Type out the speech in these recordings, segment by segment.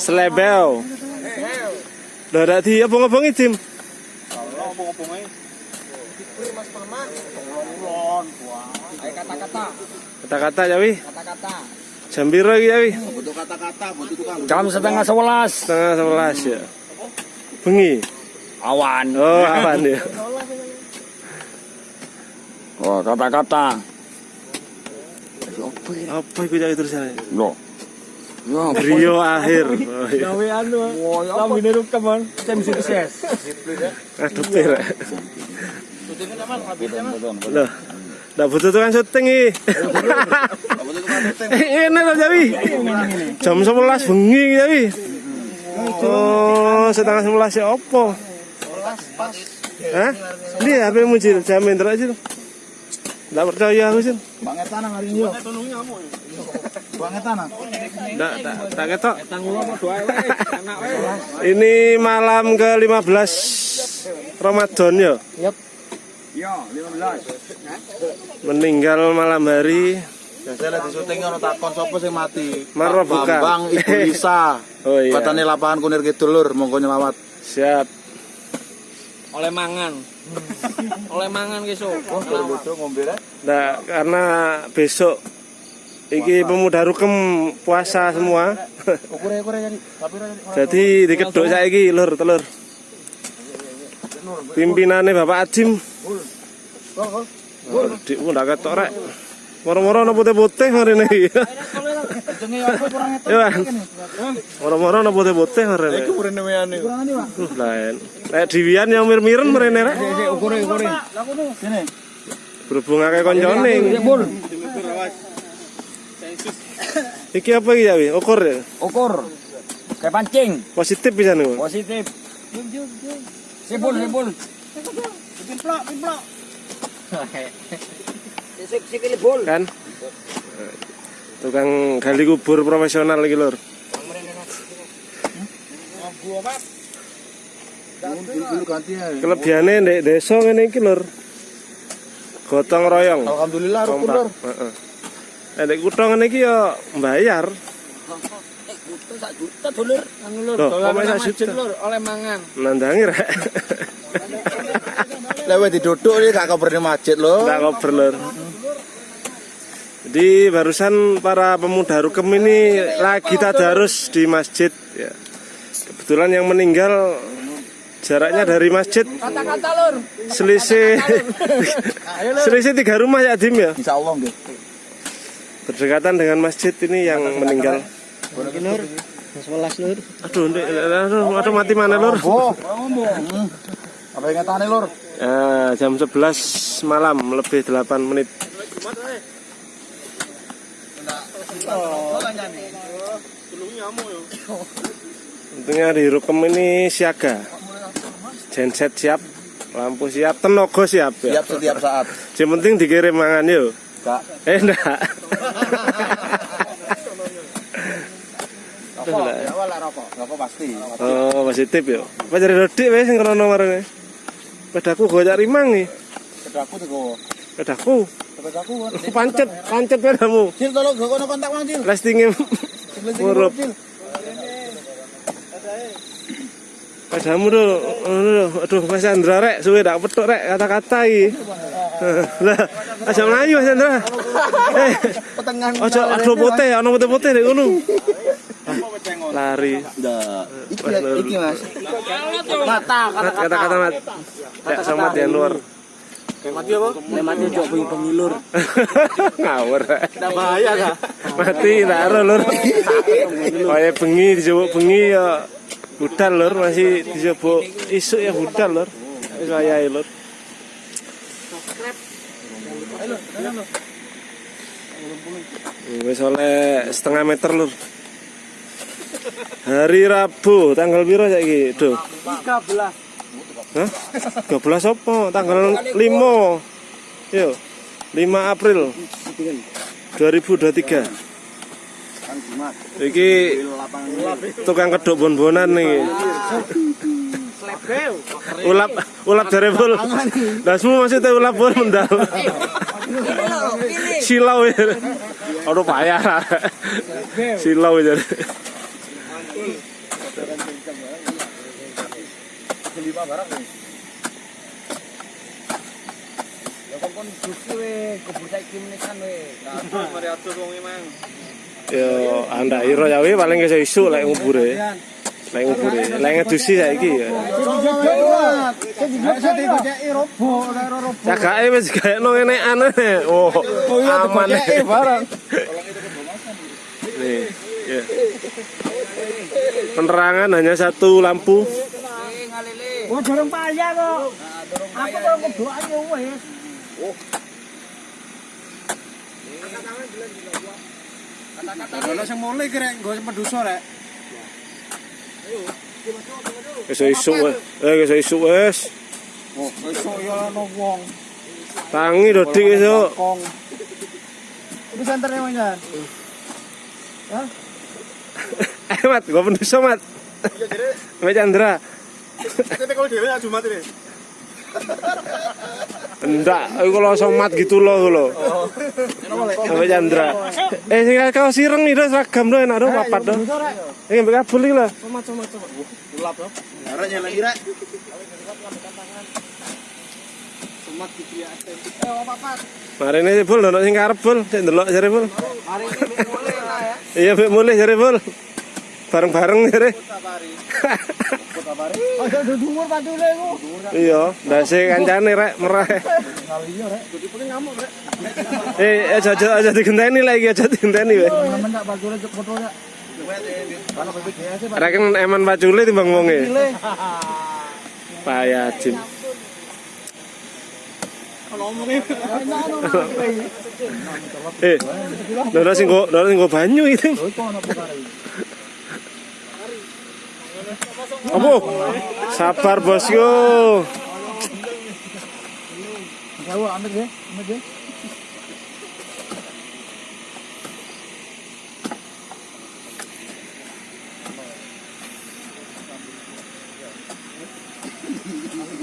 Slebel. Lah dak di abang-abangi tim. kata-kata Kata-kata ya wi. kata-kata Jam piro iki ya wi? butuh kata-kata butuh tukang Jam setengah sebelas. Setengah sebelas ya. Bengi. Awan. Oh, awan ya. Oh, kata-kata. Apa iku jadi tulisannya? Loh. Rio akhir. Gawe anu. Lambine rukam kan. Jam sukses. Aduh pir. Loh. Nggak butuh tukang syuting iki. Enak loh Jawi. Jam 11 bengi iki Jawi. Oh, setengah 11 ya opo? Hah? Ini HP muncul jamin terus sih. Nggak percaya aku sih. banget tanah hari ini banget tanah Nggak, tak, tak ketok. Ini malam ke-15 Ramadan ya. Yap. yo 15 Meninggal malam hari. biasanya lagi syuting ono takon sapa sing mati Maro Pak bukan. Bambang Ibu Lisa Oh iya. Katanya lapangan kunir kidul lur monggo nyelawat Siap. Oleh mangan. Oleh mangan so. bodoh ngombe Nah, karena besok iki pemuda rukem puasa semua. jadi Jadi dikeduk saiki lur telur. Pimpinannya Bapak Ajim. Oh, di ndak ketok rek. Moro-moro jenenge apa kurang Ya, Bang. Moro-moro iku urene weane kurang ini Pak Uh, lain. Nek diwian yang mir-miren marine rek. Ukur ukur. sini Berhubung akeh koncone. Iki apa iki ya, Wi? Ukur ya. Ukur. Kayak pancing. Positif bisa nih. Positif. Pimplok Sik sikil bul. Kan? Tukang gali kubur profesional iki, Lur. Kelebihane ndek desa ngene iki, Lur. Gotong royong. alhamdulillah rukun lur. Heeh. Eh, Nek kutho ngene iki ya bayar. Itu sak juta dulur. Anu lur. Sak juta? lur, oleh mangan. Nandangi rek. lewe diduduk ini gak kabar masjid lho Ndak kober, Lur. Jadi barusan para pemuda Rukem ini lagi tadarus di masjid ya. Kebetulan yang meninggal jaraknya dari masjid. Kata-kata lur. selisih selisih tiga rumah ya Dim ya? Insya Allah nggih berdekatan dengan masjid ini yang meninggal. Lur. 11 lur. aduh aduh, aduh mati mana lur? Apa yang ngetane lur? Ya, jam 11 malam lebih 8 menit Untungnya di Rukem ini siaga genset siap lampu siap tenaga siap ya siap setiap saat yang penting dikirim mangan yuk gak eh enggak enggak. awal rokok rokok pasti Oh, positif ya. Apa jadi rodik wes sing krono marane. Pedaku gue cari mang nih. pedaku tuh kok Pedaku. Pancet, pancet pedamu. Cil tolong gak kono kontak wang Cil Lastingnya murup. Cil Pedamu tuh, aduh, aduh Mas Andra rek, suwe dak petuk rek kata-kata iki. Lah, aja melayu Mas Andra. Eh, petengan ojo aduh putih, ana putih-putih nek ngono. Lari. Nggak. iki iki mas Kata Mat, kata-kata mat. Sama yang luar. Mati apa? Nek mati ojo bengi bengi lur. Ngawur. Ndak bahaya ta? mati tak ero lur kaya bengi dijebuk bengi ya budal lur masih dijebuk isuk ya budal lur wis wayahe lur wis oleh setengah meter lur hari Rabu tanggal piro saiki Duh 13. Hah? 12 apa? Tanggal 5 Yo 5 April 2023 Iki tukang kedok bon-bonan nih. Ulap ulap dari bol. Dasmu maksudnya ulap bon mendal. Silau ya. Aduh payah. Silau ya. Kelima barang nih. Ya kok kon dusi we, kebur saiki menisan we. Aduh, mari atur wong emang. Ya anda iro ya wi paling iso isu lek ngubure. Lek ngubure. Lek ngedusi saiki ya. Cagake wis gaekno enekan ae. Oh, aman. barang. Nih, ya. Penerangan hanya satu lampu. Oh, dorong payah kok. Nah, dorong payah. Aku kok kedua ya wis. Oh. Kata-kata yang mulai kira gue sempat dosa rek. Ayo, coba coba coba coba. Eh, gue isu wes. Oh, gue wong. Tangi dodik iso. Ini senternya mau. Hah? Eh, mat, gue pendosa mat. Mbak Chandra. Kita kalau dhewe Jumat ini. Enggak, aku kalau somat gitu loh lo. Mbak Chandra. Eh, sing kau sireng nih, seragam doh enak doh, papat doh. Eh, mbak kabel iki lah. Ulap yo. Aranya lagi rek. Sumat gitu ya. Eh, apa apa? Mari ini bul, dono sing karep bul, sing delok jare bul. Mari ini mulai lah ya. Iya, mbak mulai jare bul. Bareng-bareng. Aja dhuwur pantule ku. Iya, ndase kancane rek merah. Rek. Eh, aja aja aja digenteni lagi, aja digenteni weh. Ya. Sih Reken eman pacule timbang wonge. Payah ngomongin Eh, dono sing go, dono sing go banyu itu. Apa? Sabar bosku. Ya, ya.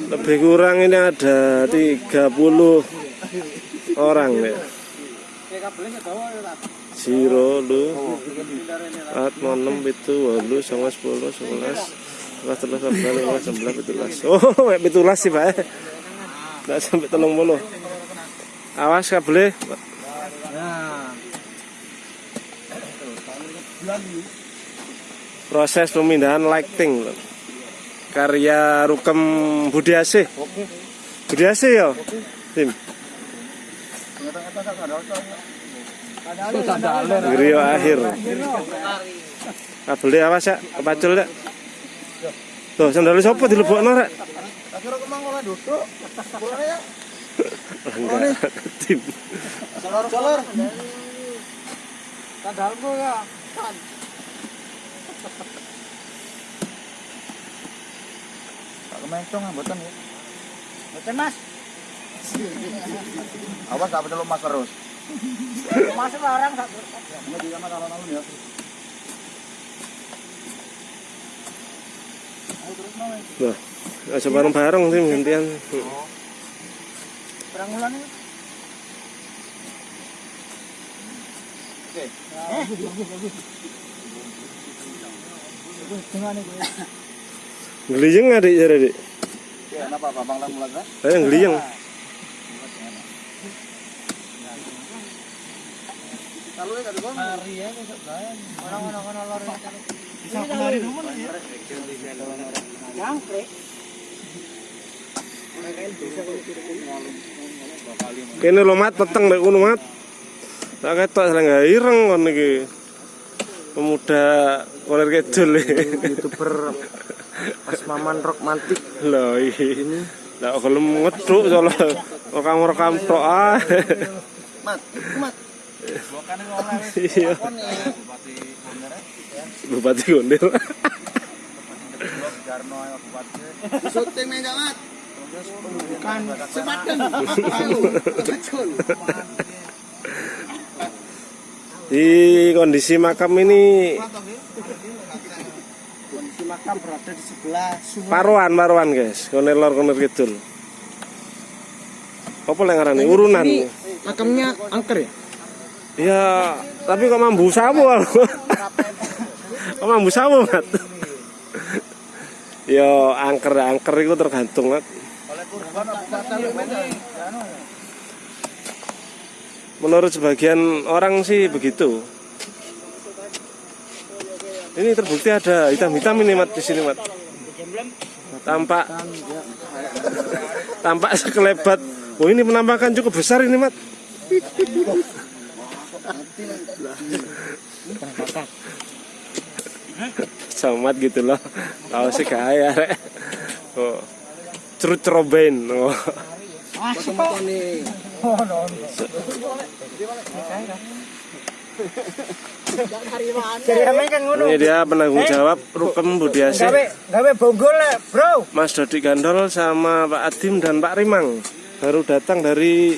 Lebih kurang ini ada 30 orang ya. Zero lu. At enam itu walu sama sepuluh sebelas. Sebelas telas sebelas lima sebelas pitulas oh pitulas sih pak nggak sampai telung puluh. Awas kabel proses pemindahan lighting karya Rukem Budiase Budiase ya tim Grio akhir kabel awas ya kepacul ya tuh sandal sopo dilebokno rek Akhirnya kemang oleh duduk. Pulang ya. Enggak, tim Solor, solor. Sandalmu ya. Tak kemencong mboten ya. Mboten Mas. Awas tak betul mas terus. Mas larang sak. Ini di kamar alun-alun ya. Loh, aja bareng-bareng tim gantian Perang ulan iki. Geliyeng adik jare dik Ya, kenapa Bang kan? Saya geliyeng Kalau ya Hari ya besok bae. Orang-orang ono lor. bisa penari dulu ya. Jangkrik. Kene lo mat peteng nek mat. Tak ketok selengga ireng kon iki. Pemuda koler kidul YouTuber Mas Maman Rock Mantik. Lho ini. Lah gelem ngeduk soalnya rekam-rekam tok ah. Mat, mat. Iya. Bupati Gondel. Syuting meja mat. Kan Sepadan. Di kondisi makam ini kondisi makam berada di sebelah sungai. paruan paruan guys, koner lor koner kidul. Apa yang ngarani urunan? Makamnya angker ya? Ya, tapi kok mambu sawo. Oh, mambu sawo, Mat. Yo angker angker itu tergantung, Mat. Menurut sebagian orang sih begitu. Ini terbukti ada hitam-hitam ini mat di sini mat. Tampak tampak sekelebat. Oh ini penampakan cukup besar ini mat. Somat gitu loh. Tahu sih kaya rek. Oh. Cerut ceroben. Oh. Kan. Ini dia penanggung jawab Rukem Budiase. Gawe gawe bonggol le, Bro. Mas Dodi Gandol sama Pak Adim dan Pak Rimang baru datang dari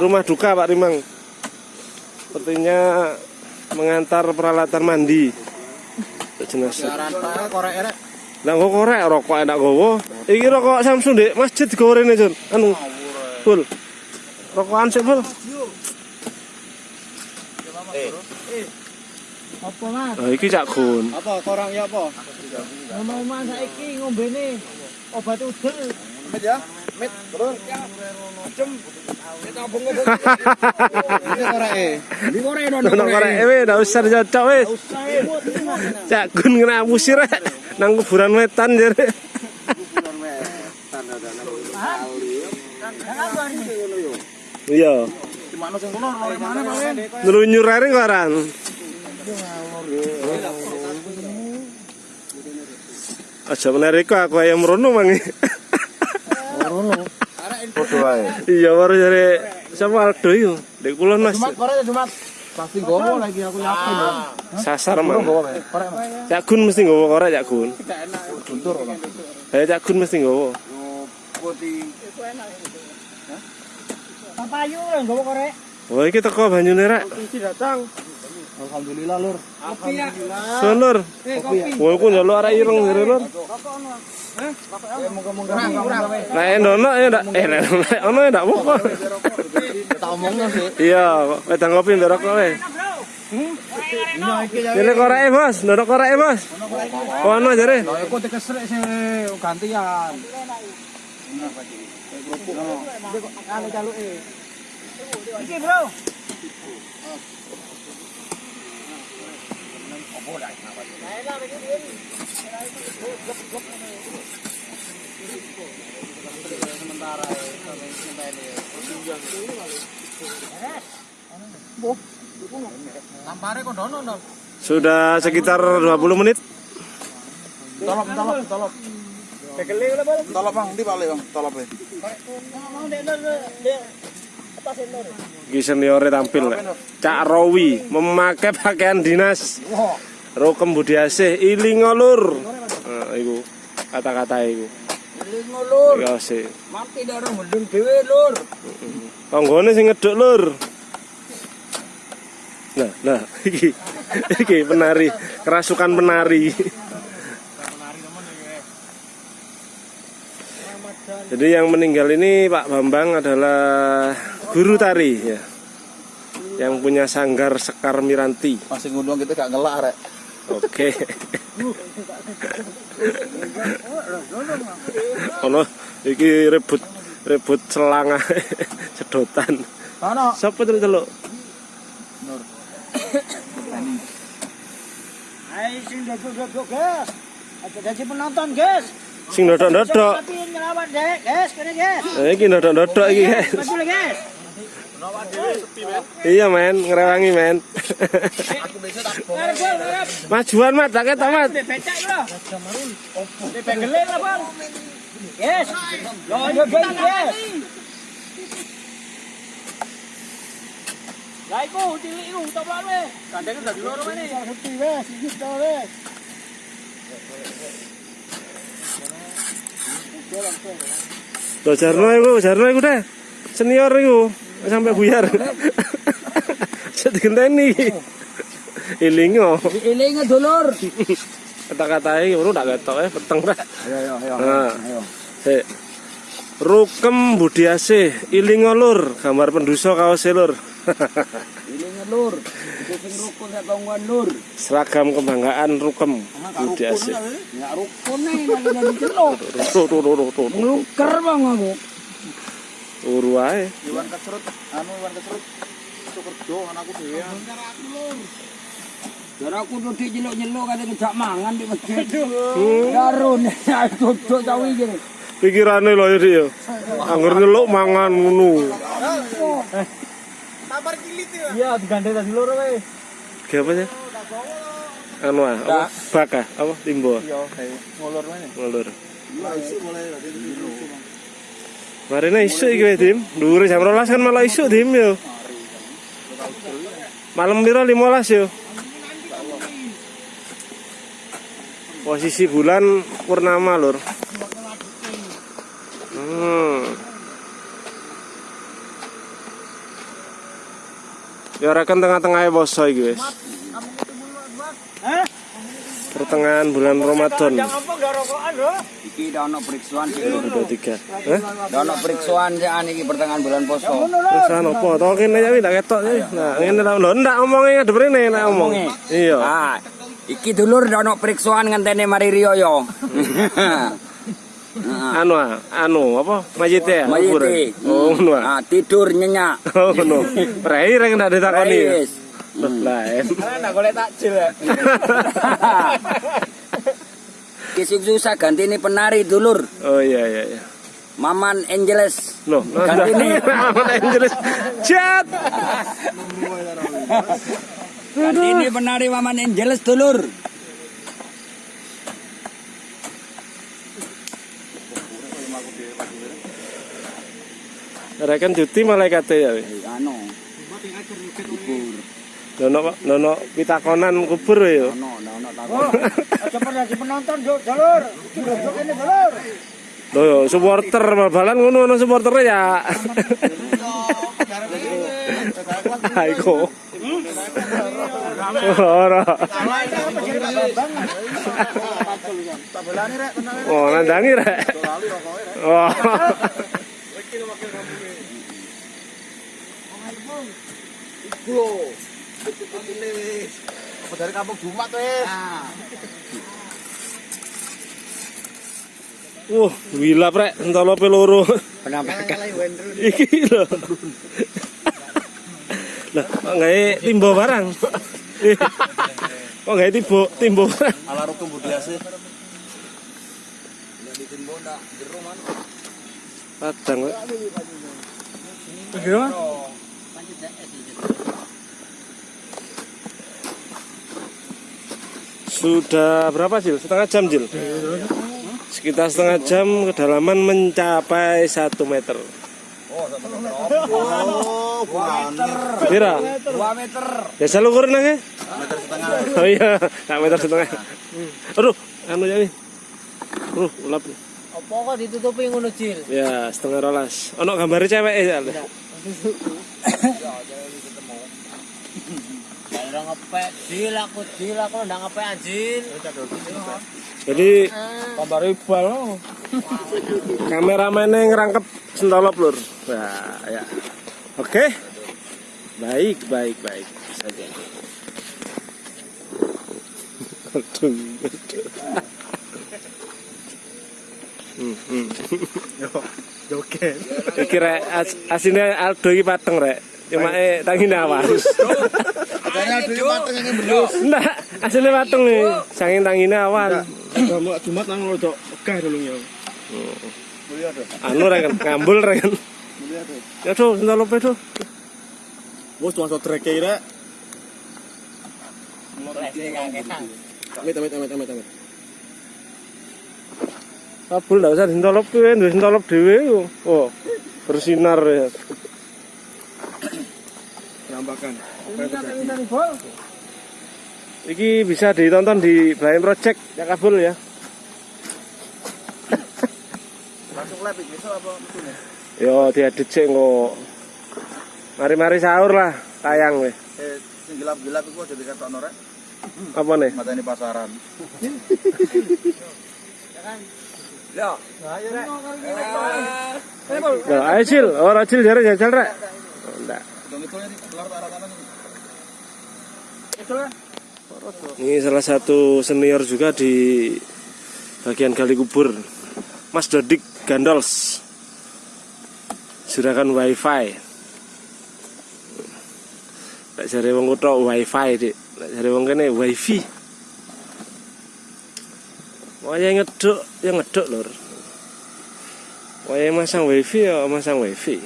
rumah duka Pak Rimang. Sepertinya mengantar peralatan mandi jenazah. Lah kok korek rokok enak gowo. Iki rokok Samsung Dek, masjid digorene, Jon. Anu. Ful. Rokokan sik, Ful. Apa Mas? Nah, iki Cak Gun. Apa korang ya apa? Ngomong saiki ngombene obat udel. Met ya. Ini korek e. Ini korek ndak usah cocok wis. Cak Gun kena musir rek. nang kuburan wetan jare. Iya, Di mana sing kono lore mana Pak? ngelunyur ae koran. Aja menarik aku ayam rono mangi. Foto ae. Iya baru jare sama Aldo itu. Dek kulon Mas. korek Jumat. Pasti gowo lagi aku yakin. Sasar mang. Gowo korek. Mas. Cak Gun mesti nggowo korek Cak Gun. Guntur kok. Ayo Cak Gun mesti nggowo. Putih. Papayu lho nggawa korek. Wah iki teko banyune rek. Isi datang. Alhamdulillah lur. Ya. Eh kopi. Wah iku njaluk arek ireng jare lur. Nek endono ya ndak eh ono ya ndak apa. Tak omongno sih. Iya, wedang kopi ndok rokok wae. Iya iki ya. Ini koreke, Bos. Ndok koreke, Bos. Ono jare. Lah aku dikesrek sih gantian. Anu Sudah sekitar 20 menit. Tolop Bang, Bang? Tampil. Cak Rowi memakai pakaian dinas. Rokem Budiasih ilingolur. Nah, iku kata-kata iku. Eling lur, Iya sih. mati darah mendung dhewe lur. Tanggane sing ngeduk lur. Nah, nah, iki iki penari, kerasukan penari. Jadi yang meninggal ini Pak Bambang adalah guru tari ya. Yang punya sanggar Sekar Miranti. Masih ngundang kita gak ngelak rek. Oke. Ono iki rebut rebut selang ae, sedotan. Ono. Siapa terus teluk? Ayo sing dodok-dodok, guys. Aja jadi penonton, guys. Sing dodok-dodok. Tapi ngelawat dek, guys. Kene, guys. Nah, iki dodok-dodok iki, guys. Maju guys. Iya, men, ngerewangi, men. Majuan, Mat, tak ketok, Mat. Yes. Yo, yo, yes. Lah iku cilik iku toplok we. Kandhane dadi loro meneh. Sepi wes, iki to wes. Tuh Jarno iku, Jarno iku deh. Senior iku, sampai buyar. Saya digenteni. Ilingo. Eling dulur. Kata-kata iki ora tak ketok eh peteng rek. Ayo ayo ayo. Nah. Ayo. Sik. Rukem Budiasih, ilingo lur, gambar penduso kaos lur. Eling lur. Sing rukun sak tonggoan lur. Seragam kebanggaan Rukem. Budi Asih. Ya rukun nih tuh, tuh, tuh. Ngeluker bang aku. Turu ae. Iwan kesrut, anu Iwan kesrut. Itu kerja anakku dhewe. Dan aku duduk nyeluk-nyeluk kata ngejak mangan di masjid. Darun, ya duduk cawi gini. Pikirane lho ya dia. Angger nyeluk mangan ngono. Iya, digandeng tadi loro wae. Ki apa sih? Anu ah, apa? Baka, apa? Timbo. Kayak ngolor mana? Ngulur. Marine isu iki Dim. Dhuwur jam 12 kan malah isu, Dim yo. Malam piro 15 yo. Posisi bulan purnama, Lur. Hmm. Ya rekan tengah-tengah poso iki wis. Pertengahan bulan Ramadan Apa enggak rokokan, Bro? Iki dah ono periksuan sih lur. 23. Eh? Dah ono periksuan sih an iki pertengahan bulan poso. Anu apa? To kene ya tak ketok ya. Nah, ngene lho ndak omonge ngadep rene nek omong. Iya. Ah, iki dulur dah ono periksuan ngenteni mari riyo yo. Anu ah, anu apa? Mayite ya? Mayite. kuburan? Oh, ngono ah. Ah, tidur nyenyak. Oh, ngono. Rai rek ndak ditakoni. Wis. Lain. Karena golek takjil ya. Kisuk susah ganti ini penari dulur. Oh iya iya iya. Maman Angeles. Loh, Ganti ini. Amat Angeles. Chat. Ganti ini penari Maman Angeles dulur. Rekan cuti malaikat ya. Anu. Nono nono pitakonan kubur ya. Ono, ono, ono. Oh, aja pernah penonton, Juk. Jalur. Ini jalur. Loh, yo, supporter bal-balan ngono ono supporter ya. Aiko. Ora. Oh, nandangi rek. Oh. Apa dari kampung Jumat wis. Wah, wilap rek, entolope loro. Penampakan. Iki lho. Lah, kok gawe timbo barang? Kok gawe timbo timbo barang? Ala rukun Budi Asih. Padang kok. Gimana? Sudah berapa Jil? Setengah jam Jil? Sekitar setengah jam kedalaman mencapai 1 meter. Oh, bukan. Kira? 2 meter. Biasa lu ukuran nake? Meter setengah. Oh iya, tak meter setengah. Aduh, anu ya nih. Aduh, ulap. Apa kok ditutupi ngono, Cil? Ya, setengah rolas. Ono gambar cewek ya. Ngepek, Cil aku, Cil aku ndak ngepek anjir. Jadi Kabar ibal. kameramennya ngerangkep sentolop lur. Nah, ya. Oke. Baik, baik, baik. Saja. Aduh, aduh. Hmm, hmm. Joget. Iki rek as, asine Aldo iki pateng rek. Cuma eh tangi awas. Dulu mateng ini belum. Enggak, asline pateng nih. Sangin tangine awan. Kamu Jumat nang rodok pegah ya. Tuh. Anu rek ngambul rek. Tuh. Ya tuh, itu. Bos tuh masuk trek kira. Amit amit amit amit amit. Kabul ndak usah sentolop kuwi, duwe sentolop dhewe. Oh, bersinar ya. Penampakan. Iki bisa ditonton di Blind Project ya Kabul ya. Langsung live besok apa betulnya? Yo diedit sik kok. Mari-mari sahur lah, tayang weh. Eh, sing gelap-gelap iku aja dikatokno rek. Apa nih? Mateni pasaran. Yo. Lah, ayo Cil, oh, ora Cil jare jajal rek. Enggak. Itu ini keluar ke arah kanan. ini. Yo. Nah, Yo. Dong itu keluar ke arah kanan. ini. Ini salah satu senior juga di bagian gali kubur. Mas Dodik Gandols. Juragan wifi. Tak jare wong kutha wifi, Dik. Tak jare wong kene wifi. Waya ngeduk, ya ngeduk lur. Waya masang wifi ya masang wifi.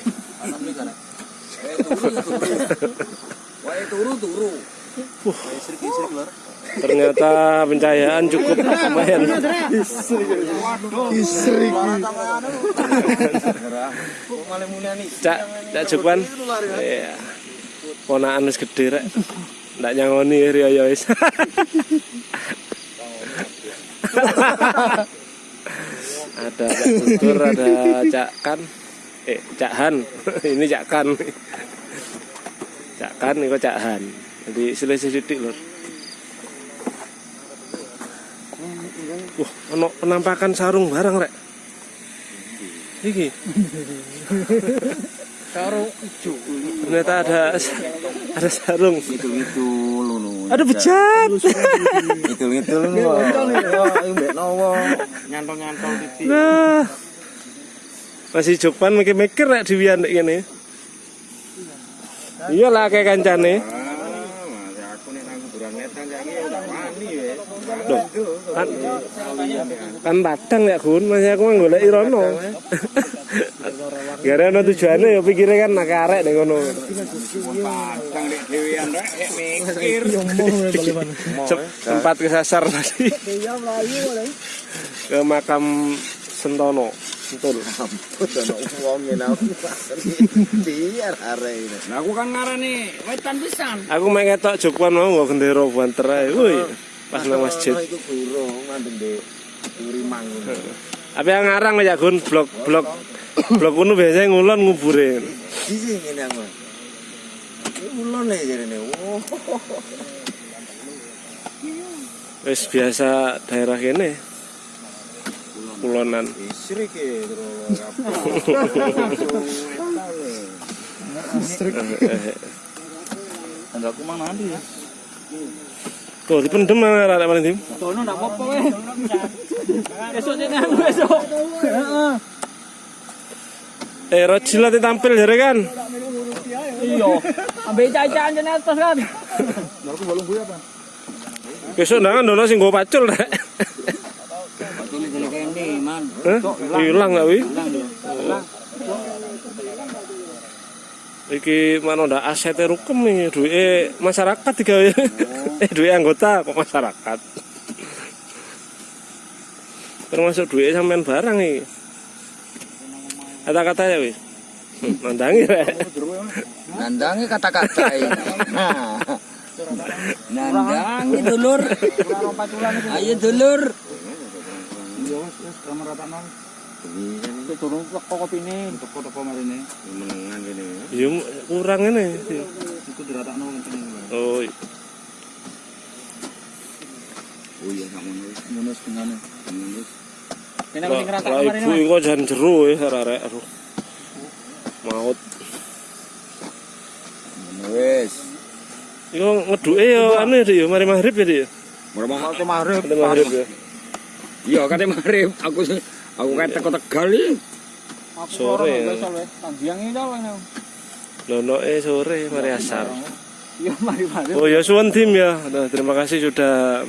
Wae turu turu. Ternyata pencahayaan cukup lumayan. Cak, cak Jepang. Iya. Ponakan wis gede rek. Ndak nyangoni riyo wis. ada Cak Tutur, ada Cak Kan. Eh, Cak Han. Ini Cak Kan. Cak Kan ini Cak Han. Jadi selisih titik lur. Wah, ono penampakan sarung barang rek. Iki. Karo ijo. Ternyata ada ada sarung. Itu-itu lho. Ada bejat. Itu-itu lho. Mbek nowo nyantol-nyantol titik. Nah. Masih Jopan mikir-mikir rek diwian nek ngene. Iyalah kayak kancane. aku nek nang kuburan netan saiki ya tak wani wis. Loh, kan kan padang ya Gun, masih aku golek irono. Gara ana tujuane ya pikire kan nak arek ning ngono. Padang nek dhewean rek nek mikir. Sem- Sempat kesasar tadi ke makam Sentono. Betul. Wong ngene aku. Biar arek ini. Nah aku kan ngarani wetan pisan. Aku mek ketok Jokwan mau nggo gendera banter ae. Woi, pas nang masjid. Itu burung mandeng de urimang. Tapi yang ngarang ya Gun blok blok kuno biasanya ngulon ngubure. Sisi ngene aku. Ini ulon ya jarene. Wis biasa daerah kene. Kulonan. Istri ke terus Enggak aku mang nanti ya. Tuh dipendem nang arek paling dim. Tono ndak apa-apa. Besok aku besok. Eh Rojila tampil jare kan. Iya. Ambek cacan jane atas kan. Besok ndangan dono sing nggo pacul rek. Kene man. Hilang gak wi? Iki mana ndak asetnya rukem nih, duit masyarakat digawe. eh duit anggota kok masyarakat. Termasuk duit sampean barang nih. Kata-kata ya wi. Hmm, Nandangi rek. Nandangi kata-kata ini. Nah. Nandangi dulur. Ayo dulur. Turun teko kopine, teko-teko marine. menengan kene. Ya kurang ini. Iku diratakno kenceng. Oh, iya. Oh iya sak ngono. Setengahnya. Ngono. Kene Lah lah, ibu iku jan jero ya arek aduh. Maut. Wes. Iku ngeduke ya anu ya mari maghrib ya Dik, ya. Kali maghrib? Mari maghrib ya. Iya, kate maghrib. Aku aku kayak teko Tegal iki. Sore ya. Tanggiang dah ini. Lonoke sore mari asar. Iya, mari mari. Oh ya suwun tim ya. Nah, terima kasih sudah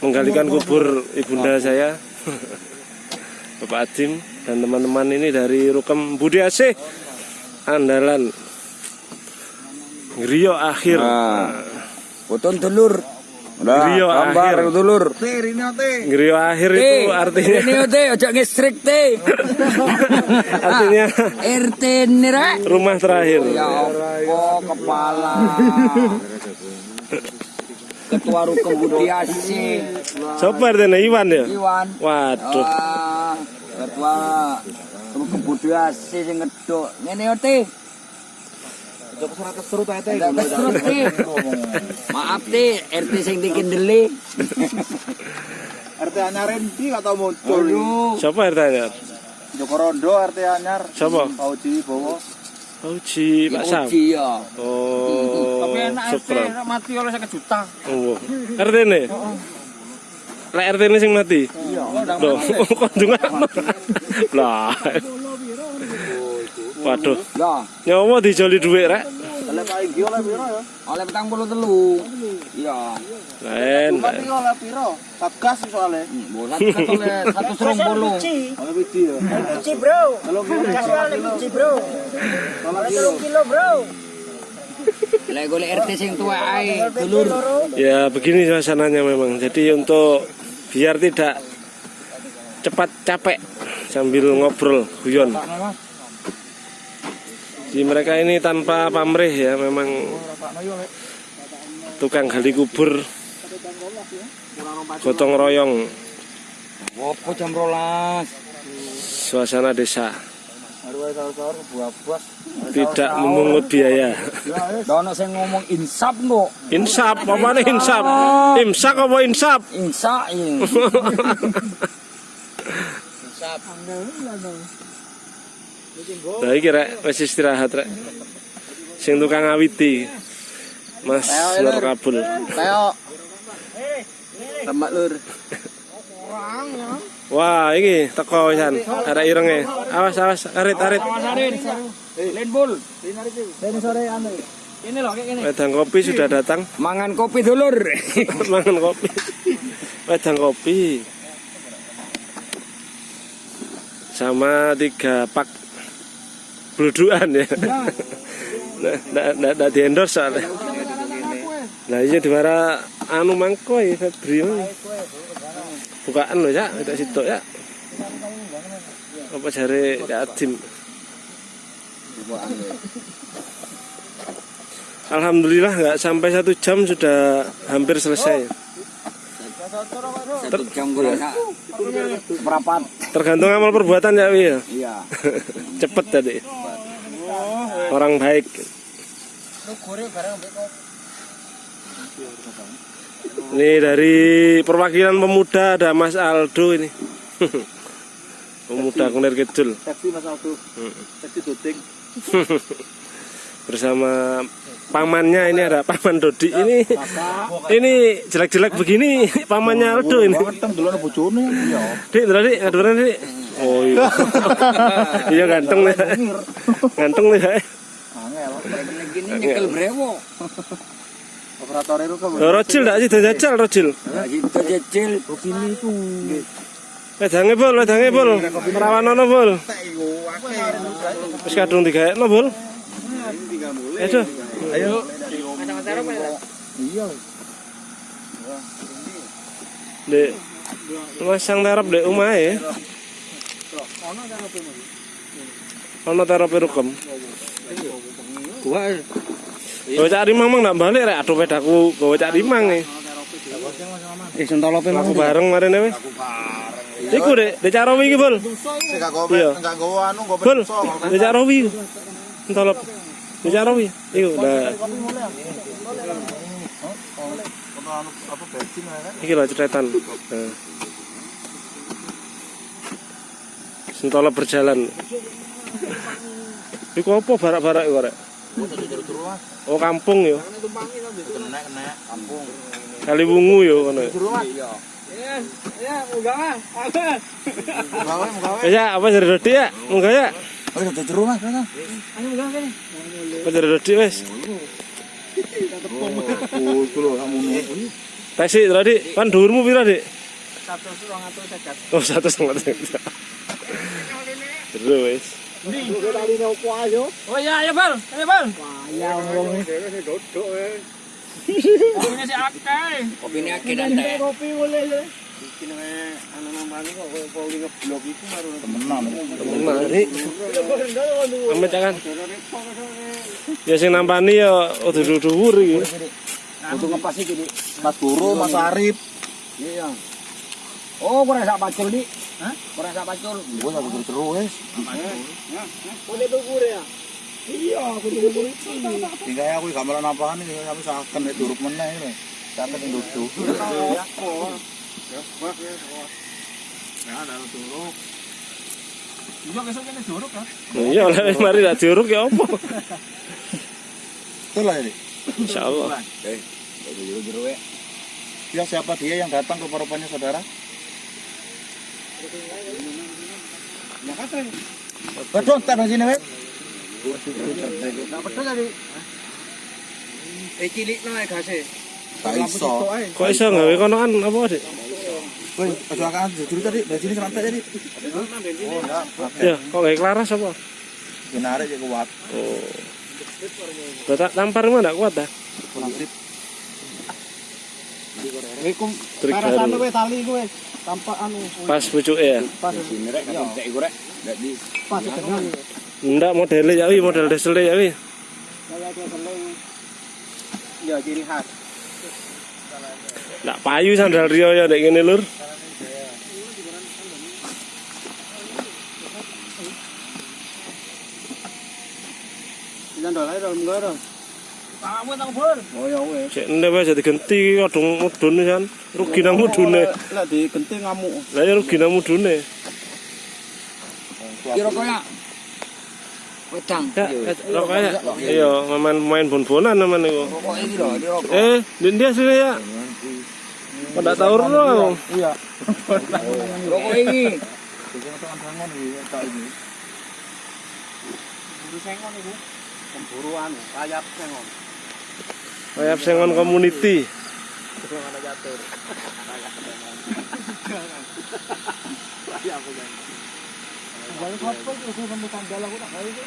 menggalikan kubur ibunda saya. Bapak Adim dan teman-teman ini dari Rukem Budi Asih andalan Griyo akhir. Foton dulur. Griyo akhir. dulur. Griyo akhir itu artinya Ini ote, ojo ngestrik te. artinya RT nira. rumah terakhir. Ya Allah, kepala. Ketua Rukun Budi Asih, Sopo artinya Iwan ya? Iwan. Waduh. Wah, ketua Rukun Budi Asih sing ngeduk. Ngene ote. Nggak keserut, Te. Maaf te, RT sing dikendeli. RT anyar endi gak tau muncul. Siapa artinya? Joko Rondo RT anyar. Siapa? Pauji Bowo. Oh, Uji Pak Sam. Uji ya. Oh, Tapi enak RT mati oleh 1 juta. Oh, RT ini? Lek RT ini sing mati? Iya. Loh, kok ndungakno? Lah. Waduh, Ya, nyawa dijoli dhuwit rek. Oleh Pak Igi oleh piro ya? oleh petang puluh telu. Iya. Lain. Berarti oleh piro? Satgas soalnya. Bolat kan oleh satu serong puluh. Oleh biji ya. Biji bro. Kalau kilo Kasih oleh biji bro. kalau Oleh kilo. 3 kilo bro. Lek golek RT sing tua ae, dulur. Ya begini suasananya memang. Jadi untuk biar tidak cepat capek sambil ngobrol guyon. Di mereka ini tanpa pamrih ya memang tukang gali kubur gotong royong. Opo jam rolas? suasana desa. Tidak memungut biaya. Dono sing ngomong insap no. insap apa nih insap? Imsak apa insap? Insa in. Nah iki rek wis istirahat rek. Sing tukang ngawiti. Mas Lur Kabul. Teo. Tambah lur. Wah, iki teko wisan. Ada irenge. Awas awas, arit arit. Lenbul. Ini sore anu. Ini loh kayak gini. Wedang kopi sudah datang. Mangan kopi dulur. Mangan kopi. Wedang kopi. Sama tiga pak bluduan ya. Nah, nggak nggak nggak di endorse soalnya. Nah, iya di mana anu mangko ya Febri. Bukaan loh ya, tidak situ ya. Apa ya Adim. Alhamdulillah nggak sampai satu jam sudah hampir selesai. Satu jam. Tergantung amal perbuatan ya Wi ya. Iya. Cepet tadi. Orang baik. Ini dari perwakilan pemuda ada Mas Aldo ini. pemuda Kunir Kidul Seksi Mas Aldo. Doting. bersama pamannya ini ada paman Dodi ini ini jelek-jelek begini pamannya Aldo ini Keteng dulu bojone ya. Dik, dik, ngaduran dik. Oh iya. iya ganteng nih. Ganteng nih. Angel. Gini nyekel brewo. Operator itu kan. Rojil tak sih jajal rojil. Itu jecil. Begini tuh. Wedange bol, wedange bol. Rawanono bol. Wis kadung digaekno bol. Ayo. Ayo. Dek. Masang terop dek omahe. Ono terop rukem. Gua Gawe cak rimang mang ndak balik rek aduh pedaku gawe cak rimang nih. eh sentolope Aku bareng marene wis. Iku dek, dek carowi iki bol. Sing gak gowe, Iya. enggak gowe anu gowe Bol, iso. dek carowi. Entolop. Anu apa bensin kan. Iki lho cetetan. Nah. Sentolop berjalan. Iku apa barak-barak iku rek? Oh kampung yo. Kali wungu yo kono. Ya? Gawe gawe. Wis ya, apa jadi ya? Munggah ya. Oh, udah di rumah kan. Anu enggak kene. Itu lho kamu Taksi rodi, kan dhuwurmu piro, Dik? Satu surang atau sekat. Oh, satu setengah. Terus wis. Oh iya, ayo bal, ayo bal. Ya ngomong ini si akeh. kopi ini akeh dan teh. Kopi boleh ya. temenan. Amit kan. Ya sing nampani ya udah dhuwur iki. Untuk ngepas iki, Dik. Mas Guru, Mas Arif. Iya. Oh, kurang sak pacul, Dik. Hah? Kurang sak pacul. Gua tak kudu terus. Boleh tukur ya. Iya, aku tukur itu. Tinggal aku gambaran apaan iki sampe saken duruk meneh iki. Saken yang duduk. Iya besok kene jorok kan. Iya, oleh mari tak diuruk ya apa? Betul lah ini. Insyaallah. Eh, jero-jero ya. Ya siapa dia yang datang ke paropannya saudara? Ya kata. Betul, tak di sini, Wek. Enggak betul tadi. Eh cilik no gase. Tak iso. Kok iso gawe konoan apa, Dik? Woi, akan jujur tadi, dari sini sampai tadi. Oh, enggak. Ya, kok gawe klaras apa? Benar aja kuat. Oh. Batak tampar mah enggak kuat dah. Kurang sip. Assalamualaikum. Trik baru. kowe tali kowe. Tanpa anu Pas pucuke ya. pas Sini rek, kan cek iku rek. Enggak di pas dengan Ndak modelnya ya model desele ya. Ya ciri khas. Ndak payu sandal Rio ya ndek ngene lur. Jangan dol ae dol munggah dol. Tanganmu tang bur. Oh ya. Cek ndek kan. Rugi nang mudune. Lah digenti ngamuk. Lah ya rugi nang mudune. Kira kaya wedang. Ya, kayak iya main main bon-bonan naman niku. Rokok iki lho, di rokok. Eh, din dia sini ya. Ndak tahu ro. Iya. Rokok iki tak ini. Buru sengon iku. Sengon. Sengon community. Sing ana catur. Wali kapal itu saya nemu tanggal aku tak kali itu.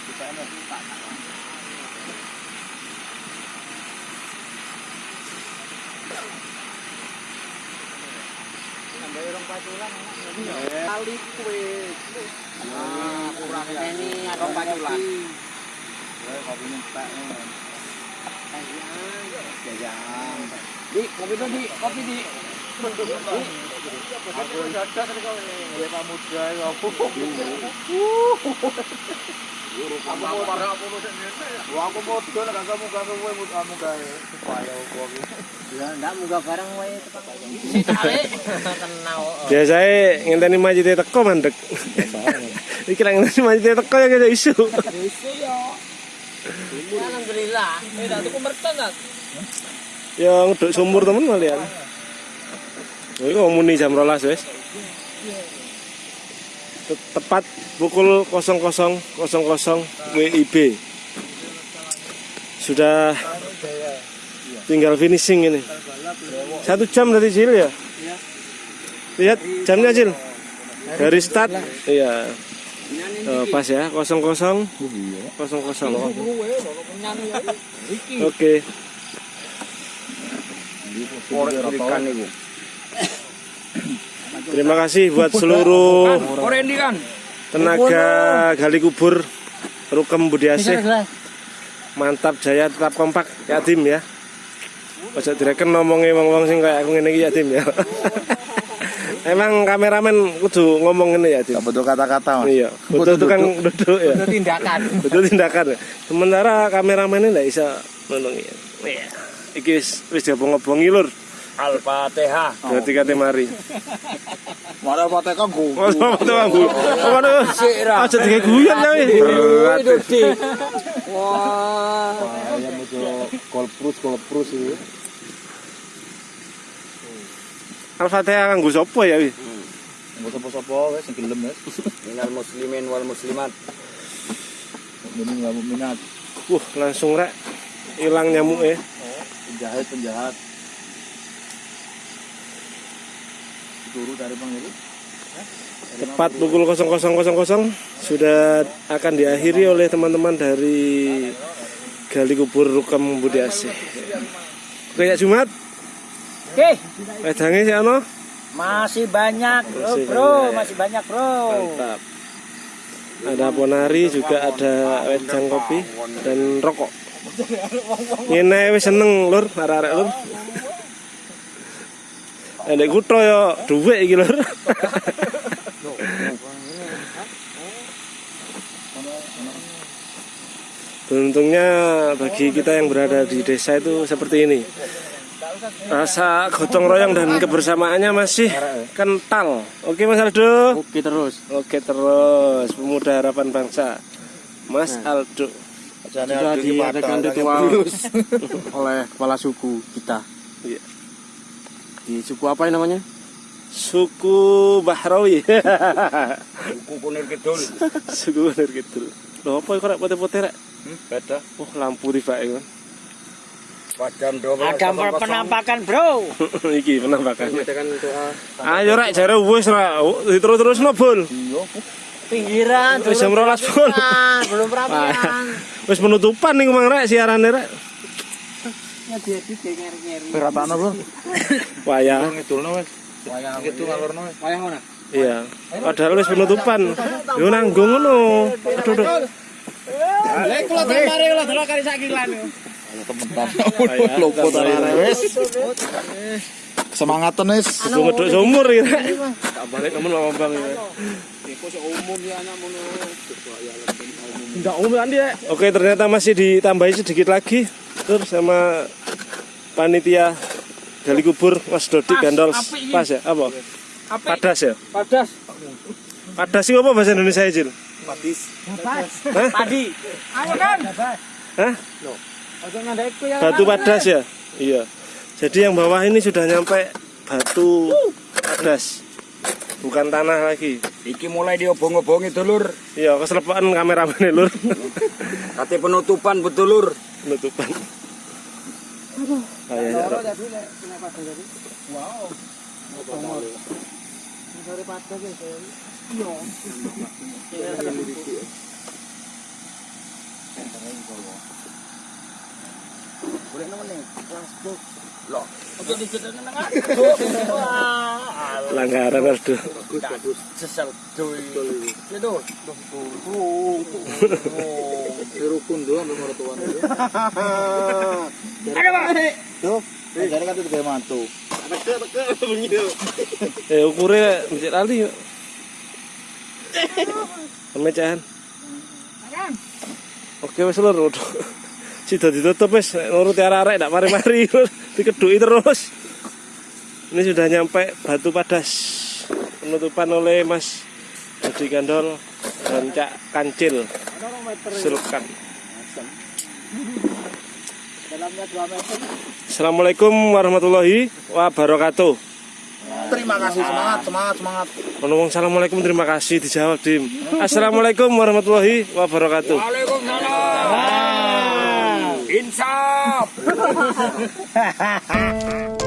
Sampai orang paculan kali kue. Ah, kurang ini ada paculan. Jajan. Di, kopi tuh di, kopi di. Aku ya aku. Aku mau parah aku mau aku mau kamu mau kamu gak supaya aku. Ya ndak barang wae kenal. Biasanya ngenteni majite teko mandek. Iki lek ngenteni majite teko ya kaya isu. Isu ya. Alhamdulillah. Eh dak tuku merton dak. Ya ngeduk sumur temen kalian. Oh, ini muni jam rolas wes. Te- Tepat pukul 00.00 WIB. Sudah tinggal finishing ini. Satu jam dari Cil ya. Lihat jamnya Cil. Dari start. Iya. Eh, pas ya 00 00. Oke. Ikan iku. Terima kasih buat seluruh kan. tenaga gali kubur Rukem Budiasih. Mantap jaya tetap kompak ya tim ya. Ojo direken ngomongi wong-wong sing kayak aku ngene iki ya tim ya. Emang kameramen kudu ngomong ngene ya tim. Tak butuh kata-kata, Mas. Iya, betul tukang duduk ya. Itu tindakan. Betul tindakan. ya. Sementara kameramen ini ndak bisa nulungi. Iya. Iki wis wis diobong-obongi lur. Al-Fatihah. Berarti kate mari. Mana pateka go. Oh, sama tuh aku. Waduh. Sira. Aja digawe guyon ya wis. Berat. Wah. Ayam itu kolprus kolprus itu. Al-Fatihah kanggo sapa ya wis? Enggak sapa-sapa wes sing gelem wes. Minal muslimin wal muslimat. Ini enggak minat. Wah, langsung rek hilang nyamuk ya. Penjahat penjahat. Turu dari bang itu. Tepat pukul 00.00 sudah akan diakhiri oleh teman-teman dari Gali Kubur Rukam Budi Asih. Kayak Jumat, Oke, wedangnya sih ano? masih banyak, bro, Masih bro, banyak. masih banyak, bro. Mantap. Ada ponari juga ada wedang kopi dan rokok. Ngene wis seneng lur, arek-arek lur. Nek kutho yo dhuwit iki lur. Beruntungnya bagi kita yang berada di desa itu seperti ini. Rasa gotong royong dan kebersamaannya masih kental. Oke Mas Aldo. Oke terus. Oke terus pemuda harapan bangsa. Mas Aldo. Sudah diadakan ritual oleh kepala suku kita. Iya. Di suku apa ini namanya? Suku Bahrawi. Buku kunir kidul. Suku bener gitu. Loh apa kok rek pote-pote rek? Hmm, beda. Oh lampu tiba itu. Padam do. Ada penampakan bro. Iki penampakan. Doa. Ayo rek jare wis ra terus-terus no bol. Pinggiran. Wis jam 12 bol. Belum rapian. Wis penutupan nih Mang rek siarane rek. Berapaan bro? Wayah. Ngidulno wis. Wayang gitu ngalurno wis. Wayang mana? Iya. Padahal wis penutupan. Yo nanggung ngono. Aduh aduh. Lek kula mari kula delok kali sak kilan. Lopo tarare wis. Semangatan wis. Kudu ngeduk sumur iki rek. Tak balik nemen Pak Bang ya. Enggak umum kan. Oke, ternyata masih ditambahi sedikit lagi. Terus sama panitia gali kubur Mas Dodi Gandol pas ya apa? Padas ya? Padas. Padas sih apa bahasa Indonesia Jil? Hah? Padi. Ayo kan. Hah? Ya. Batu padas ya? Iya. Jadi yang bawah ini sudah nyampe batu padas. Bukan tanah lagi. Iki mulai diobong-obongi dulur. Iya, keselepaan kameramen lur. Kate penutupan betulur. Penutupan. Ayo, ya, Rok. Langgaran aduh. Sesal cuy. Itu. Rukun doang nomor tuan. Ada Pak. Tuh, jadi kan itu kayak mantu. Eh ukurnya mencet ali yuk. Pemecahan. Oke wis lur. Sudah ditutup wis nek nuruti arek-arek ndak mari-mari. Dikeduki terus. Ini sudah nyampe Batu Padas. Penutupan oleh Mas Dodi Gandol dan Cak Kancil. Sulkan. Dalamnya 2 meter. Assalamualaikum warahmatullahi wabarakatuh. Terima kasih semangat, semangat, semangat. Ngomong assalamualaikum terima kasih dijawab dim. Assalamualaikum warahmatullahi wabarakatuh. Waalaikumsalam. Insaf.